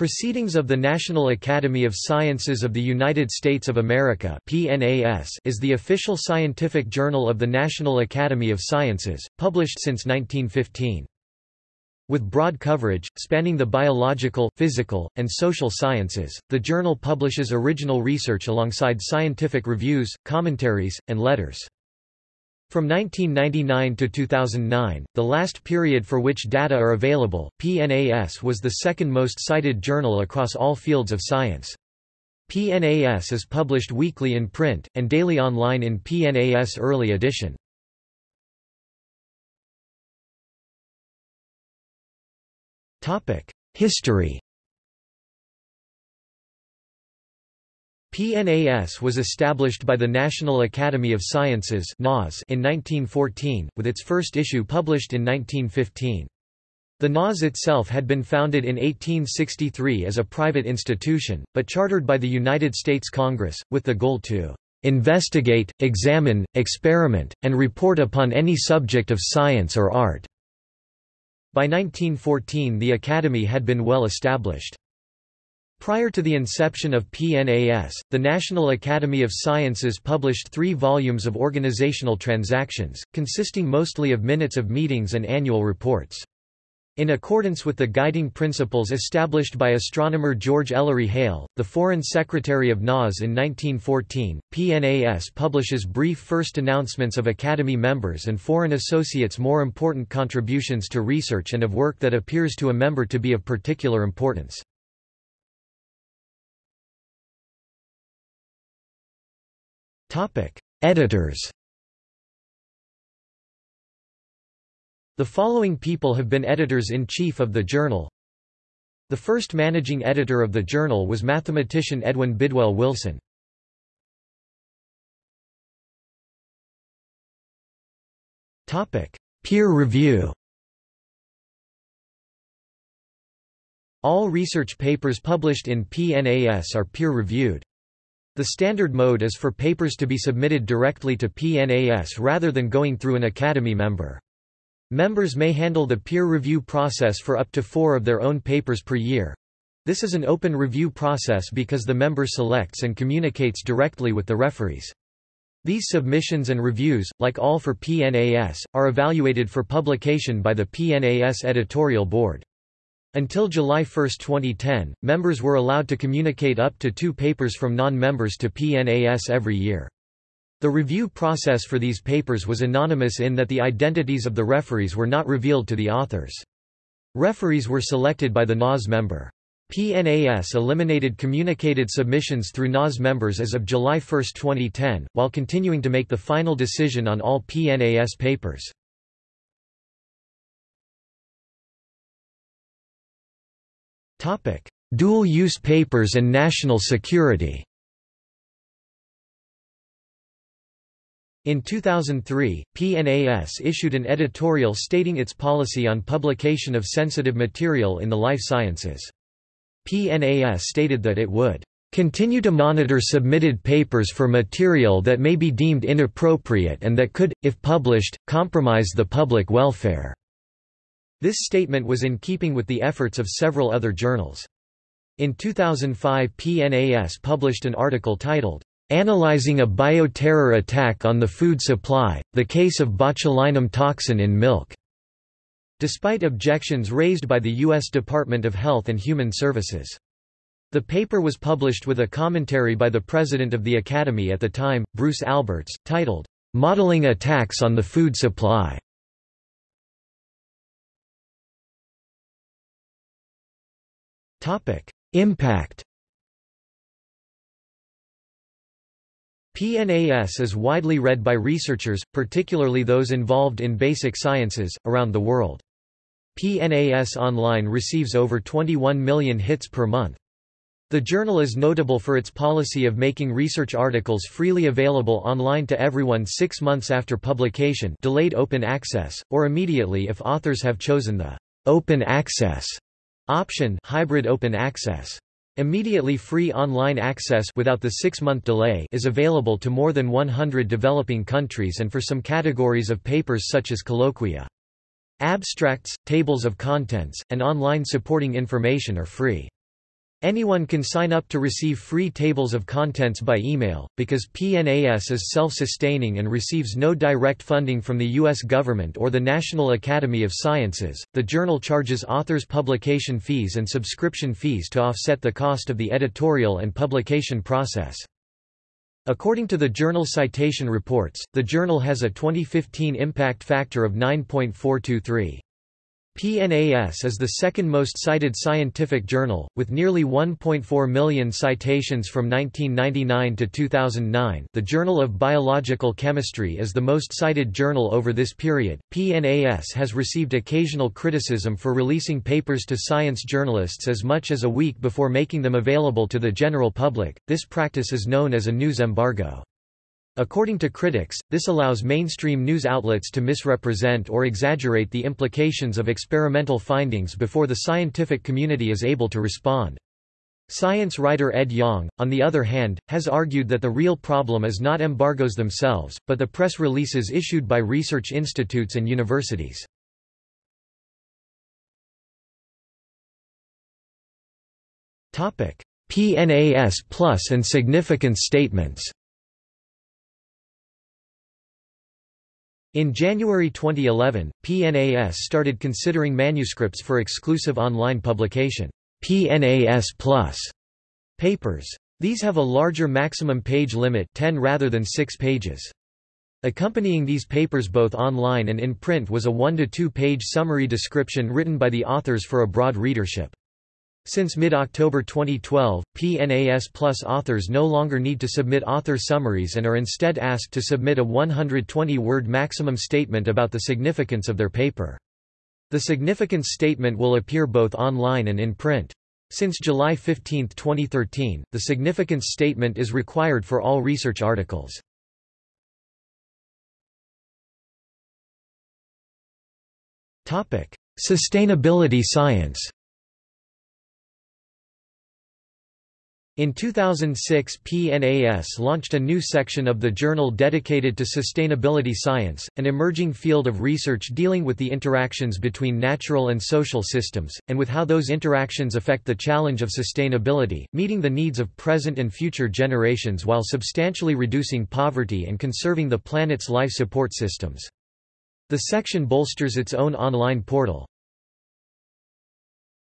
Proceedings of the National Academy of Sciences of the United States of America is the official scientific journal of the National Academy of Sciences, published since 1915. With broad coverage, spanning the biological, physical, and social sciences, the journal publishes original research alongside scientific reviews, commentaries, and letters. From 1999 to 2009, the last period for which data are available, PNAS was the second most cited journal across all fields of science. PNAS is published weekly in print, and daily online in PNAS Early Edition. History PNAS was established by the National Academy of Sciences in 1914, with its first issue published in 1915. The NAS itself had been founded in 1863 as a private institution, but chartered by the United States Congress, with the goal to "...investigate, examine, experiment, and report upon any subject of science or art." By 1914 the Academy had been well established. Prior to the inception of PNAS, the National Academy of Sciences published three volumes of organizational transactions, consisting mostly of minutes of meetings and annual reports. In accordance with the guiding principles established by astronomer George Ellery Hale, the Foreign Secretary of NAS in 1914, PNAS publishes brief first announcements of Academy members and foreign associates more important contributions to research and of work that appears to a member to be of particular importance. Editors. The following people have been editors-in-chief of the journal. The first managing editor of the journal was mathematician Edwin Bidwell Wilson. Topic: Peer review. All research papers published in PNAS are peer-reviewed. The standard mode is for papers to be submitted directly to PNAS rather than going through an Academy member. Members may handle the peer review process for up to four of their own papers per year. This is an open review process because the member selects and communicates directly with the referees. These submissions and reviews, like all for PNAS, are evaluated for publication by the PNAS editorial board. Until July 1, 2010, members were allowed to communicate up to two papers from non-members to PNAS every year. The review process for these papers was anonymous in that the identities of the referees were not revealed to the authors. Referees were selected by the NAS member. PNAS eliminated communicated submissions through NAS members as of July 1, 2010, while continuing to make the final decision on all PNAS papers. Dual-use papers and national security In 2003, PNAS issued an editorial stating its policy on publication of sensitive material in the life sciences. PNAS stated that it would continue to monitor submitted papers for material that may be deemed inappropriate and that could, if published, compromise the public welfare. This statement was in keeping with the efforts of several other journals. In 2005 PNAS published an article titled, "'Analyzing a Bioterror Attack on the Food Supply, the Case of Botulinum Toxin in Milk' despite objections raised by the U.S. Department of Health and Human Services. The paper was published with a commentary by the president of the Academy at the time, Bruce Alberts, titled, "'Modeling Attacks on the Food Supply' Impact. PNAS is widely read by researchers, particularly those involved in basic sciences, around the world. PNAS Online receives over 21 million hits per month. The journal is notable for its policy of making research articles freely available online to everyone six months after publication delayed open access, or immediately if authors have chosen the open access Option hybrid open access. Immediately free online access without the six-month delay is available to more than 100 developing countries and for some categories of papers such as colloquia. Abstracts, tables of contents, and online supporting information are free. Anyone can sign up to receive free tables of contents by email. Because PNAS is self sustaining and receives no direct funding from the U.S. government or the National Academy of Sciences, the journal charges authors publication fees and subscription fees to offset the cost of the editorial and publication process. According to the Journal Citation Reports, the journal has a 2015 impact factor of 9.423. PNAS is the second most cited scientific journal, with nearly 1.4 million citations from 1999 to 2009. The Journal of Biological Chemistry is the most cited journal over this period. PNAS has received occasional criticism for releasing papers to science journalists as much as a week before making them available to the general public. This practice is known as a news embargo. According to critics, this allows mainstream news outlets to misrepresent or exaggerate the implications of experimental findings before the scientific community is able to respond. Science writer Ed Yong, on the other hand, has argued that the real problem is not embargoes themselves, but the press releases issued by research institutes and universities. PNAS Plus and significance statements In January 2011, PNAS started considering manuscripts for exclusive online publication, PNAS Plus papers. These have a larger maximum page limit 10 rather than 6 pages. Accompanying these papers both online and in print was a 1 to 2 page summary description written by the authors for a broad readership. Since mid-October 2012, PNAS Plus authors no longer need to submit author summaries and are instead asked to submit a 120-word maximum statement about the significance of their paper. The significance statement will appear both online and in print. Since July 15, 2013, the significance statement is required for all research articles. Sustainability science In 2006 PNAS launched a new section of the journal dedicated to sustainability science, an emerging field of research dealing with the interactions between natural and social systems, and with how those interactions affect the challenge of sustainability, meeting the needs of present and future generations while substantially reducing poverty and conserving the planet's life support systems. The section bolsters its own online portal,